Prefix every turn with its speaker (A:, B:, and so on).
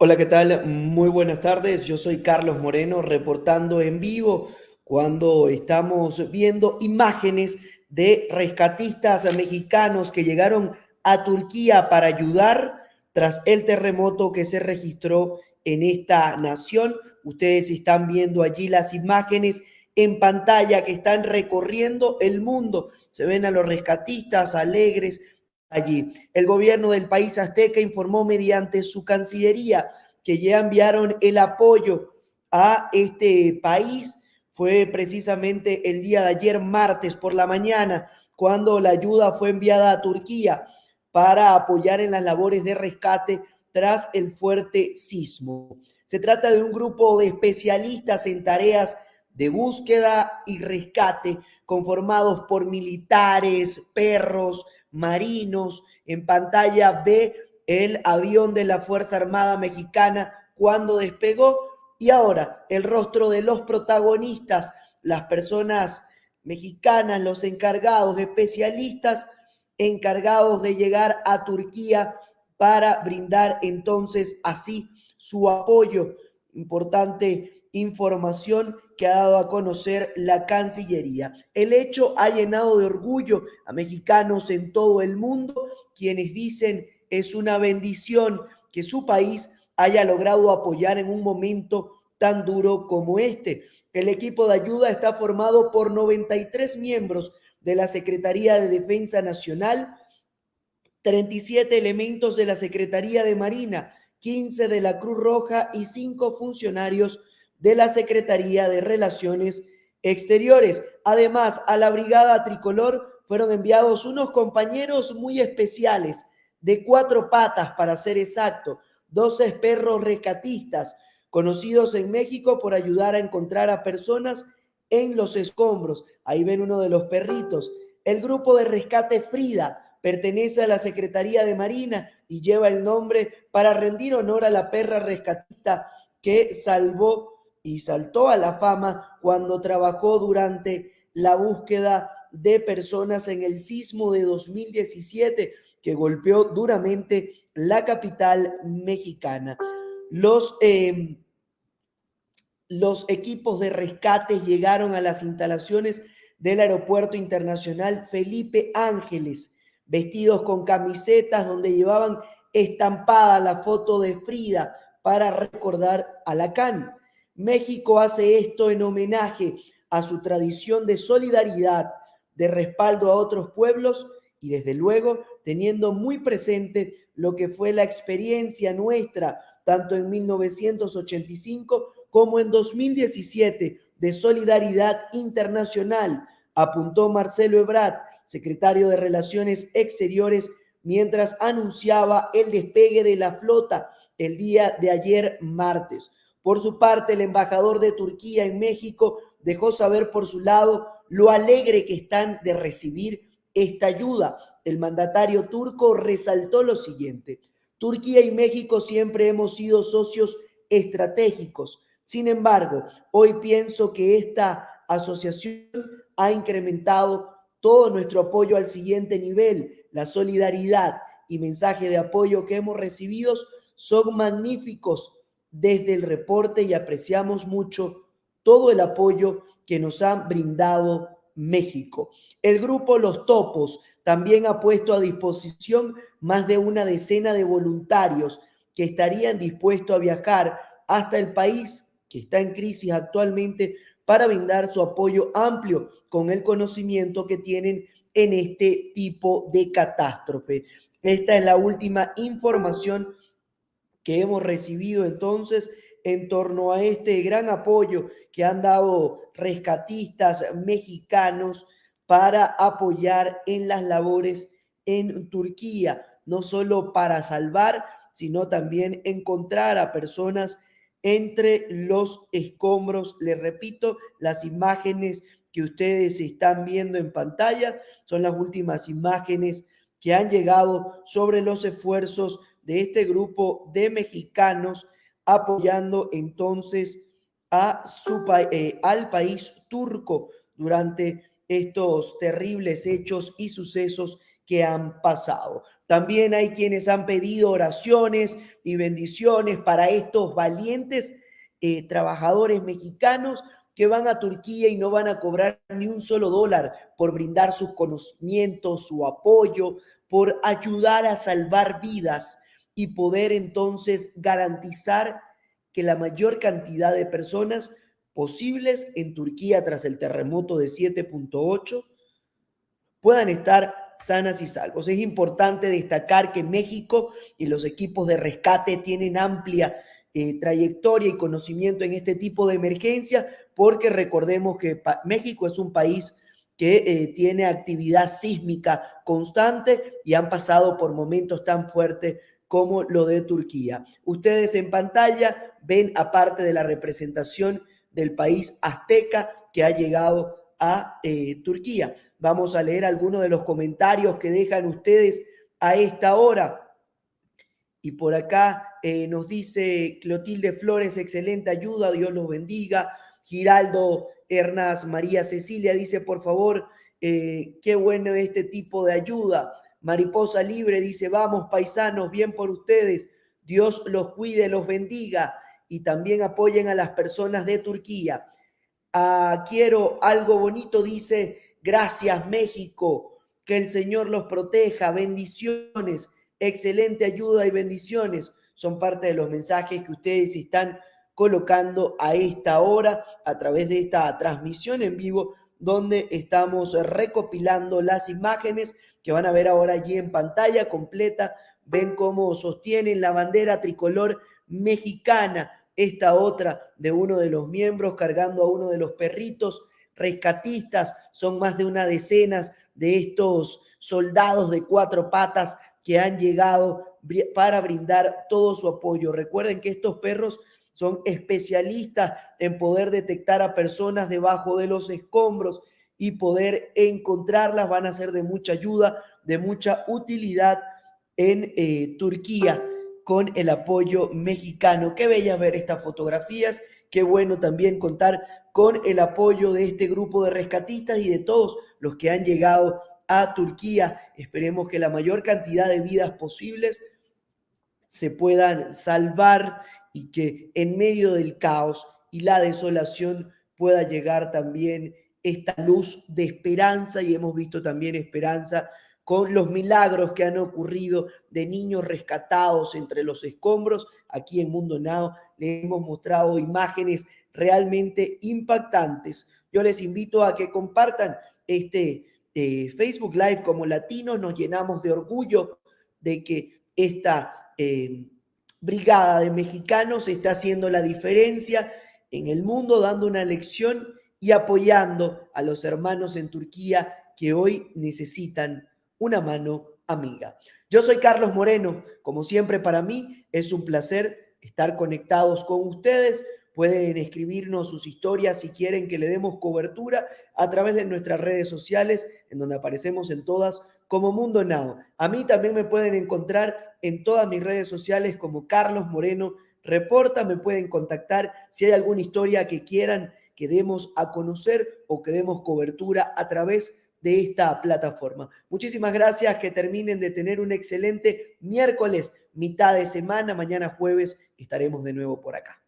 A: Hola, ¿qué tal? Muy buenas tardes. Yo soy Carlos Moreno reportando en vivo cuando estamos viendo imágenes de rescatistas mexicanos que llegaron a Turquía para ayudar tras el terremoto que se registró en esta nación. Ustedes están viendo allí las imágenes en pantalla que están recorriendo el mundo. Se ven a los rescatistas alegres, allí. El gobierno del país azteca informó mediante su cancillería que ya enviaron el apoyo a este país. Fue precisamente el día de ayer, martes por la mañana, cuando la ayuda fue enviada a Turquía para apoyar en las labores de rescate tras el fuerte sismo. Se trata de un grupo de especialistas en tareas de búsqueda y rescate conformados por militares, perros, marinos. En pantalla ve el avión de la Fuerza Armada Mexicana cuando despegó y ahora el rostro de los protagonistas, las personas mexicanas, los encargados, especialistas encargados de llegar a Turquía para brindar entonces así su apoyo. Importante información que ha dado a conocer la Cancillería. El hecho ha llenado de orgullo a mexicanos en todo el mundo, quienes dicen es una bendición que su país haya logrado apoyar en un momento tan duro como este. El equipo de ayuda está formado por 93 miembros de la Secretaría de Defensa Nacional, 37 elementos de la Secretaría de Marina, 15 de la Cruz Roja y 5 funcionarios de la Secretaría de Relaciones Exteriores. Además, a la Brigada Tricolor fueron enviados unos compañeros muy especiales, de cuatro patas para ser exacto, 12 perros rescatistas, conocidos en México por ayudar a encontrar a personas en los escombros. Ahí ven uno de los perritos. El grupo de rescate Frida pertenece a la Secretaría de Marina y lleva el nombre para rendir honor a la perra rescatista que salvó y saltó a la fama cuando trabajó durante la búsqueda de personas en el sismo de 2017 que golpeó duramente la capital mexicana. Los, em, los equipos de rescate llegaron a las instalaciones del Aeropuerto Internacional Felipe Ángeles, vestidos con camisetas donde llevaban estampada la foto de Frida para recordar a Lacan. México hace esto en homenaje a su tradición de solidaridad, de respaldo a otros pueblos y desde luego teniendo muy presente lo que fue la experiencia nuestra, tanto en 1985 como en 2017, de solidaridad internacional, apuntó Marcelo Ebrard, secretario de Relaciones Exteriores, mientras anunciaba el despegue de la flota el día de ayer martes. Por su parte, el embajador de Turquía en México dejó saber por su lado lo alegre que están de recibir esta ayuda. El mandatario turco resaltó lo siguiente. Turquía y México siempre hemos sido socios estratégicos. Sin embargo, hoy pienso que esta asociación ha incrementado todo nuestro apoyo al siguiente nivel. La solidaridad y mensaje de apoyo que hemos recibido son magníficos desde el reporte y apreciamos mucho todo el apoyo que nos han brindado México. El grupo Los Topos también ha puesto a disposición más de una decena de voluntarios que estarían dispuestos a viajar hasta el país que está en crisis actualmente para brindar su apoyo amplio con el conocimiento que tienen en este tipo de catástrofe. Esta es la última información que hemos recibido entonces en torno a este gran apoyo que han dado rescatistas mexicanos para apoyar en las labores en Turquía, no solo para salvar, sino también encontrar a personas entre los escombros. Les repito, las imágenes que ustedes están viendo en pantalla son las últimas imágenes que han llegado sobre los esfuerzos de este grupo de mexicanos apoyando entonces a su, eh, al país turco durante estos terribles hechos y sucesos que han pasado. También hay quienes han pedido oraciones y bendiciones para estos valientes eh, trabajadores mexicanos que van a Turquía y no van a cobrar ni un solo dólar por brindar sus conocimientos, su apoyo, por ayudar a salvar vidas y poder entonces garantizar que la mayor cantidad de personas posibles en Turquía tras el terremoto de 7.8 puedan estar sanas y salvos. Es importante destacar que México y los equipos de rescate tienen amplia eh, trayectoria y conocimiento en este tipo de emergencia, porque recordemos que México es un país que eh, tiene actividad sísmica constante y han pasado por momentos tan fuertes como lo de Turquía. Ustedes en pantalla ven aparte de la representación del país azteca que ha llegado a eh, Turquía. Vamos a leer algunos de los comentarios que dejan ustedes a esta hora. Y por acá eh, nos dice Clotilde Flores, excelente ayuda, Dios los bendiga. Giraldo Hernás María Cecilia dice, por favor, eh, qué bueno este tipo de ayuda. Mariposa Libre dice, vamos paisanos, bien por ustedes. Dios los cuide, los bendiga y también apoyen a las personas de Turquía. Ah, quiero algo bonito, dice, gracias México, que el Señor los proteja, bendiciones, excelente ayuda y bendiciones. Son parte de los mensajes que ustedes están colocando a esta hora a través de esta transmisión en vivo donde estamos recopilando las imágenes que van a ver ahora allí en pantalla completa. Ven cómo sostienen la bandera tricolor mexicana esta otra de uno de los miembros cargando a uno de los perritos rescatistas. Son más de una decena de estos soldados de cuatro patas que han llegado para brindar todo su apoyo. Recuerden que estos perros son especialistas en poder detectar a personas debajo de los escombros y poder encontrarlas. Van a ser de mucha ayuda, de mucha utilidad en eh, Turquía con el apoyo mexicano. Qué bella ver estas fotografías, qué bueno también contar con el apoyo de este grupo de rescatistas y de todos los que han llegado a Turquía. Esperemos que la mayor cantidad de vidas posibles se puedan salvar y que en medio del caos y la desolación pueda llegar también esta luz de esperanza y hemos visto también esperanza con los milagros que han ocurrido de niños rescatados entre los escombros. Aquí en Mundo Now le hemos mostrado imágenes realmente impactantes. Yo les invito a que compartan este eh, Facebook Live como latinos. Nos llenamos de orgullo de que esta eh, brigada de mexicanos está haciendo la diferencia en el mundo, dando una lección y apoyando a los hermanos en Turquía que hoy necesitan una mano amiga. Yo soy Carlos Moreno. Como siempre para mí es un placer estar conectados con ustedes. Pueden escribirnos sus historias si quieren que le demos cobertura a través de nuestras redes sociales, en donde aparecemos en todas como Mundo Now. A mí también me pueden encontrar en todas mis redes sociales como Carlos Moreno Reporta. Me pueden contactar si hay alguna historia que quieran que demos a conocer o que demos cobertura a través de esta plataforma. Muchísimas gracias, que terminen de tener un excelente miércoles, mitad de semana, mañana jueves estaremos de nuevo por acá.